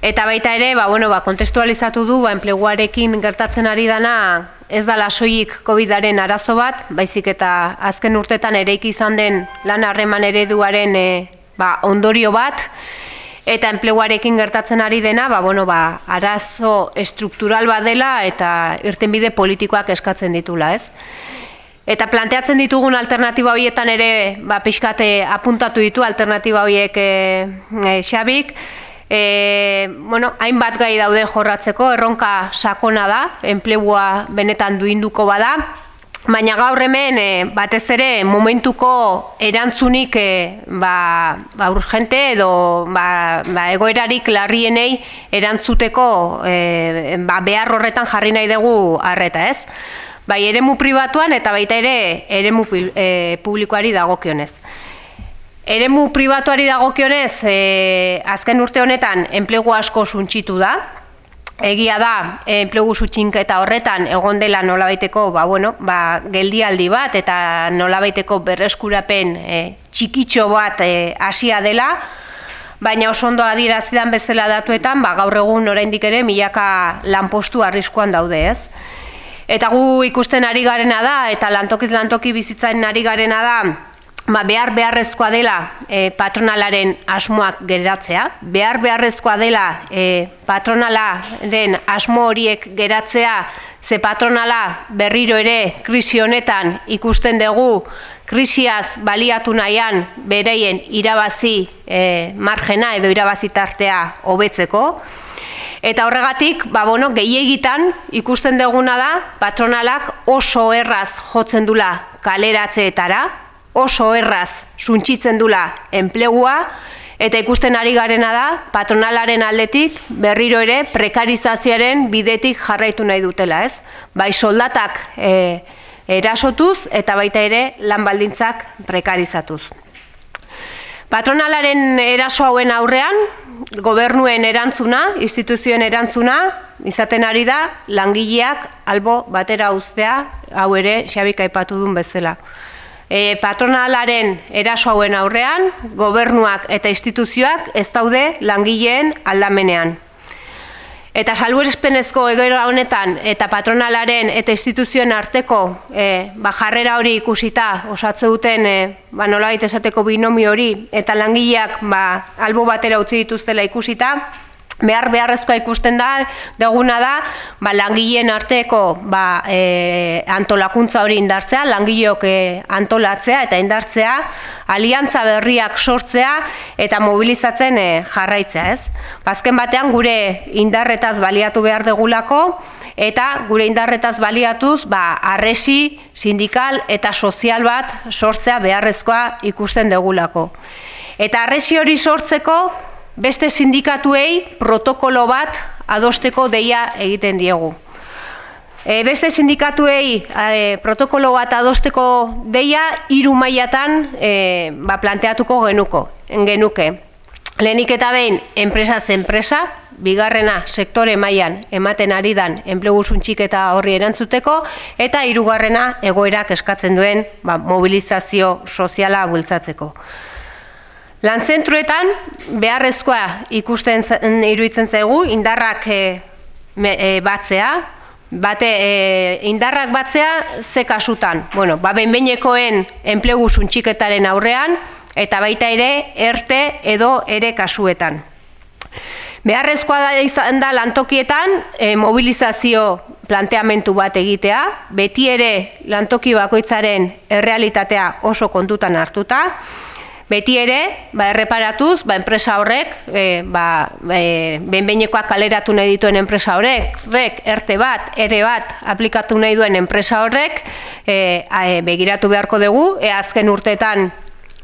Eta baita ere, ba, bueno, ba, kontestualizatu du, ba, enpleguarekin gertatzen ari dana, ez da lasoik COVID-aren arazo bat, baizik eta azken urtetan ereik izan den lan harreman ereduaren e, ba, ondorio bat, eta enpleguarekin gertatzen ari dena, ba, bueno, ba, arazo estruktural bat dela eta irtenbide politikoak eskatzen ditula, ez? Eta planteatzen ditugun alternatiba horietan ere, ba, pixkate apuntatu ditu alternatiba horiek e, e, xabik, E, bueno, hainbat gai daude jorratzeko, erronka sakona da, enplegua benetan duinduko bada, baina gaur hemen e, batez ere momentuko erantzunik e, ba, ba urgente edo ba, ba egoerarik larrienei erantzuteko e, ba, behar horretan jarri nahi dugu harreta ez. Bai, eremu pribatuan eta baita ere eremu e, publikoari dagokionez. Eremu pribatuari dagokionez, e, azken urte honetan enplegu asko suntxitu da. Egia da, enplegu sutxinketa horretan egon dela nolabaiteko, ba, bueno, ba, geldialdi bat eta nolabaiteko berreskurapen e, txikitxo bat e, hasia dela, baina oso ondo adirazidan bezala datuetan, ba, gaur egun oraindik ere milaka lanpostu arriskuan daude, ez? Eta gu ikusten ari garena da, eta lantokiz lantoki bizitzaren ari garena da, ba, behar beharrezkoa dela e, patronalaren asmoak geratzea, behar beharrezkoa dela e, patronalaren asmo horiek geratzea, ze patronala berriro ere krisi honetan ikusten dugu krisiaz baliatu nahian bereien irabazi e, margena edo irabazi tartea hobetzeko. Eta horregatik, ba, bueno, gehiagitan ikusten duguna da patronalak oso erraz jotzen dula kaleratzeetara, oso erraz suntxitzen dula enplegua, eta ikusten ari garena da, patronalaren aldetik berriro ere prekarizazioaren bidetik jarraitu nahi dutela, ez? Bai soldatak e, erasotuz eta baita ere lan baldintzak prekarizatuz. Patronalaren eraso hauen aurrean, gobernuen erantzuna, instituzioen erantzuna, izaten ari da, langileak albo batera uztea, hau ere, xabika aipatu duen bezala e, patronalaren eraso hauen aurrean, gobernuak eta instituzioak ez daude langileen aldamenean. Eta salbuespenezko egoera honetan eta patronalaren eta instituzioen arteko e, ba, jarrera hori ikusita osatze duten e, ba, nolabait esateko binomi hori eta langileak ba, albo batera utzi dituztela ikusita, behar beharrezkoa ikusten da, deguna da, ba, langileen arteko ba, e, antolakuntza hori indartzea, langileok e, antolatzea eta indartzea, aliantza berriak sortzea eta mobilizatzen e, jarraitzea, ez? Bazken batean gure indarretaz baliatu behar degulako, eta gure indarretaz baliatuz, ba, arresi, sindikal eta sozial bat sortzea beharrezkoa ikusten degulako. Eta arresi hori sortzeko, beste sindikatuei protokolo bat adosteko deia egiten diegu. E, beste sindikatuei e, protokolo bat adosteko deia hiru mailatan e, ba, planteatuko genuko, genuke. Lehenik eta behin enpresa enpresa, bigarrena sektore mailan ematen ari dan enplegu eta horri erantzuteko, eta hirugarrena egoerak eskatzen duen ba, mobilizazio soziala bultzatzeko. Lanzentruetan beharrezkoa ikusten iruditzen zaigu indarrak e, batzea, bate e, indarrak batzea ze kasutan. Bueno, ba benbenekoen enplegu suntxiketaren aurrean eta baita ere erte edo ere kasuetan. Beharrezkoa da izan da lantokietan e, mobilizazio planteamentu bat egitea, beti ere lantoki bakoitzaren errealitatea oso kontutan hartuta, Beti ere, ba, erreparatuz, ba, enpresa horrek, e, ba, e, benbeinekoak kaleratu nahi dituen enpresa horrek, rek, erte bat, ere bat, aplikatu nahi duen enpresa horrek, e, e, begiratu beharko dugu, e, azken urteetan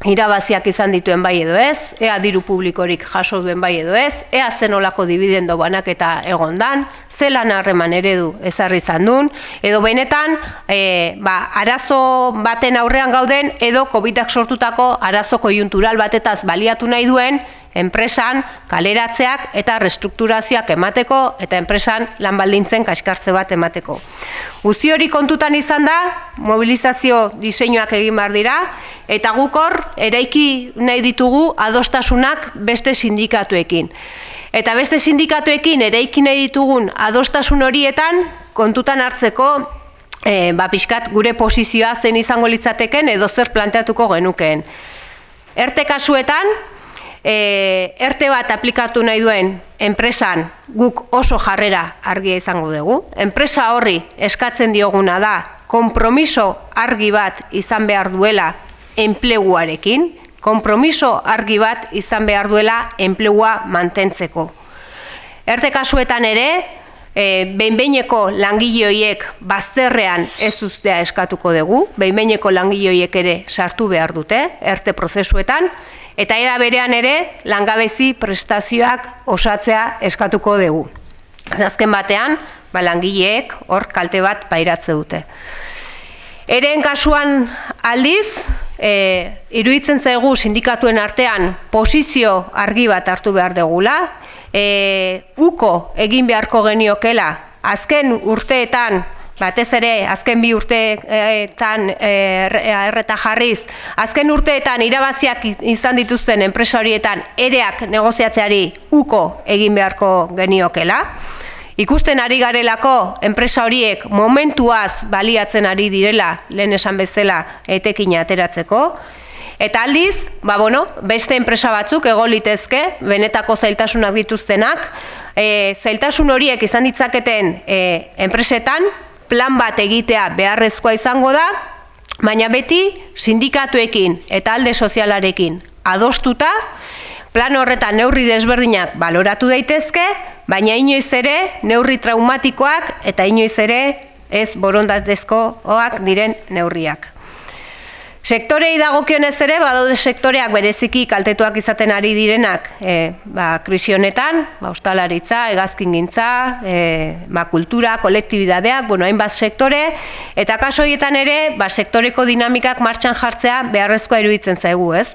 irabaziak izan dituen bai edo ez, ea diru publikorik jaso duen bai edo ez, ea zen olako dividendo banak eta egondan, zelan harreman eredu ezarri izan duen, edo benetan, e, ba, arazo baten aurrean gauden, edo COVID-ak sortutako arazo kojuntural batetaz baliatu nahi duen, enpresan kaleratzeak eta restrukturazioak emateko eta enpresan lanbaldintzen kaskartze bat emateko. Guzti hori kontutan izan da, mobilizazio diseinuak egin behar dira, eta gukor eraiki nahi ditugu adostasunak beste sindikatuekin. Eta beste sindikatuekin ere ikine ditugun adostasun horietan kontutan hartzeko e, ba, pixkat gure posizioa zen izango litzateken edo zer planteatuko genukeen. Erte kasuetan, e, erte bat aplikatu nahi duen enpresan guk oso jarrera argia izango dugu. Enpresa horri eskatzen dioguna da konpromiso argi bat izan behar duela enpleguarekin, konpromiso argi bat izan behar duela enplegua mantentzeko. Erte kasuetan ere, e, behinbeineko langile bazterrean ez ustea eskatuko dugu, behinbeineko langile ere sartu behar dute, erte prozesuetan, eta era berean ere langabezi prestazioak osatzea eskatuko dugu. Azken batean, ba, langileek hor kalte bat pairatze dute. Eren kasuan aldiz, e, iruditzen zaigu sindikatuen artean posizio argi bat hartu behar degula, e, uko egin beharko geniokela, azken urteetan, batez ere, azken bi urteetan e, erreta jarriz, azken urteetan irabaziak izan dituzten enpresa horietan ereak negoziatzeari uko egin beharko geniokela, Ikusten ari garelako enpresa horiek momentuaz baliatzen ari direla lehen esan bezala etekin ateratzeko. Eta aldiz, ba bueno, beste enpresa batzuk ego litezke, benetako zailtasunak dituztenak, e, zailtasun horiek izan ditzaketen e, enpresetan, plan bat egitea beharrezkoa izango da, baina beti sindikatuekin eta alde sozialarekin adostuta, plan horretan neurri desberdinak baloratu daitezke, baina inoiz ere neurri traumatikoak eta inoiz ere ez borondatezkoak diren neurriak. Sektorei dagokionez ere, badaude sektoreak bereziki kaltetuak izaten ari direnak e, ba, krisi honetan, ba, ustalaritza, egazkin gintza, e, ba, kultura, kolektibidadeak, bueno, hainbat sektore, eta kaso horietan ere, ba, sektoreko dinamikak martxan jartzea beharrezkoa iruditzen zaigu, ez?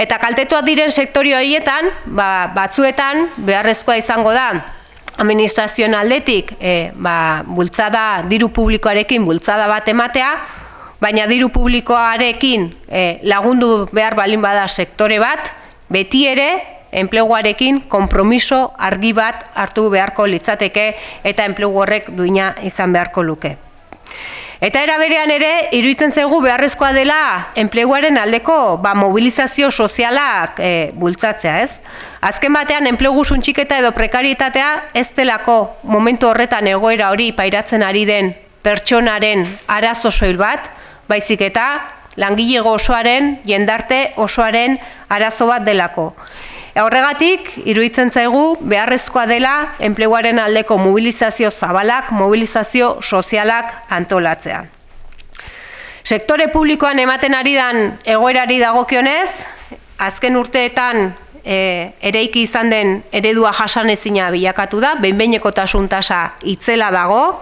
Eta kaltetuak diren sektori horietan, ba, batzuetan beharrezkoa izango da, administrazioen aldetik, e, ba, bultzada, diru publikoarekin bultzada bat ematea, baina diru publikoarekin e, lagundu behar balin bada sektore bat, beti ere enpleguarekin konpromiso argi bat hartu beharko litzateke eta enplegu horrek duina izan beharko luke. Eta era berean ere, iruditzen zaigu beharrezkoa dela enpleguaren aldeko ba, mobilizazio sozialak e, bultzatzea, ez? Azken batean, enplegu suntxiketa edo prekarietatea ez delako momentu horretan egoera hori pairatzen ari den pertsonaren arazo soil bat, baizik eta langile osoaren, jendarte osoaren arazo bat delako. Horregatik, iruditzen zaigu, beharrezkoa dela enpleguaren aldeko mobilizazio zabalak, mobilizazio sozialak antolatzea. Sektore publikoan ematen ari dan egoerari dagokionez, azken urteetan e, ereiki izan den eredua jasanezina bilakatu da, behinbeineko tasa itzela dago,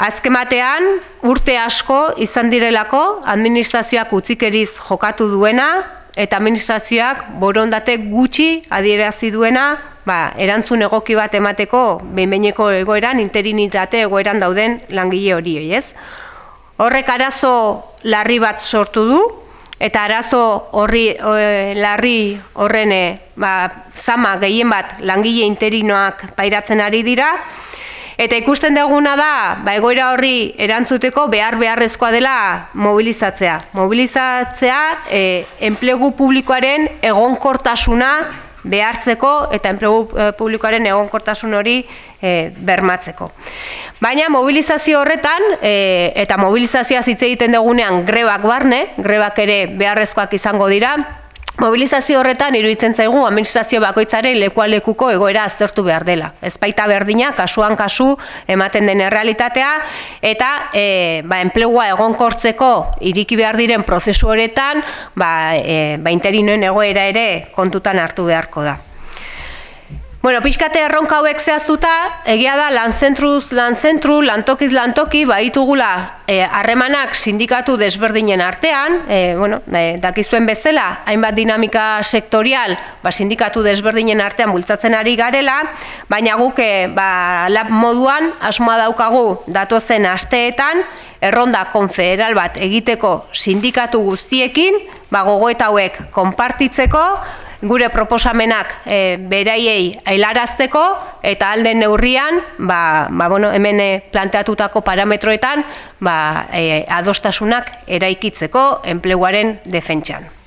Azkematean, urte asko izan direlako administrazioak utzikeriz jokatu duena eta administrazioak borondate gutxi adierazi duena ba, erantzun egoki bat emateko behinbeineko egoeran, interinitate egoeran dauden langile hori, ez? Horrek arazo larri bat sortu du, eta arazo horri larri horrene ba, zama gehien bat langile interinoak pairatzen ari dira, Eta ikusten duguna da, ba, egoera horri erantzuteko behar beharrezkoa dela mobilizatzea. Mobilizatzea e, enplegu publikoaren egonkortasuna behartzeko eta enplegu e, publikoaren egonkortasun hori e, bermatzeko. Baina mobilizazio horretan, e, eta mobilizazioa hitz egiten dugunean grebak barne, grebak ere beharrezkoak izango dira, Mobilizazio horretan iruditzen zaigu administrazio bakoitzaren lekualekuko egoera aztertu behar dela. Ez baita berdina, kasuan kasu ematen den errealitatea, eta e, ba, enplegua egonkortzeko iriki behar diren prozesu horretan, ba, e, ba interinoen egoera ere kontutan hartu beharko da. Bueno, pixkate erronka hauek zehaztuta, egia da lan zentruz, lan zentru, lantokiz lantoki, baitugula eh, harremanak sindikatu desberdinen artean, e, bueno, e, dakizuen bezala, hainbat dinamika sektorial, ba, sindikatu desberdinen artean bultzatzen ari garela, baina guke ba, lab moduan, asmoa daukagu datozen asteetan, erronda konfederal bat egiteko sindikatu guztiekin, ba, gogoeta hauek konpartitzeko, gure proposamenak e, beraiei ailarazteko eta alden neurrian ba, ba, bueno, hemen e, planteatutako parametroetan ba, e, adostasunak eraikitzeko enpleguaren defentsan.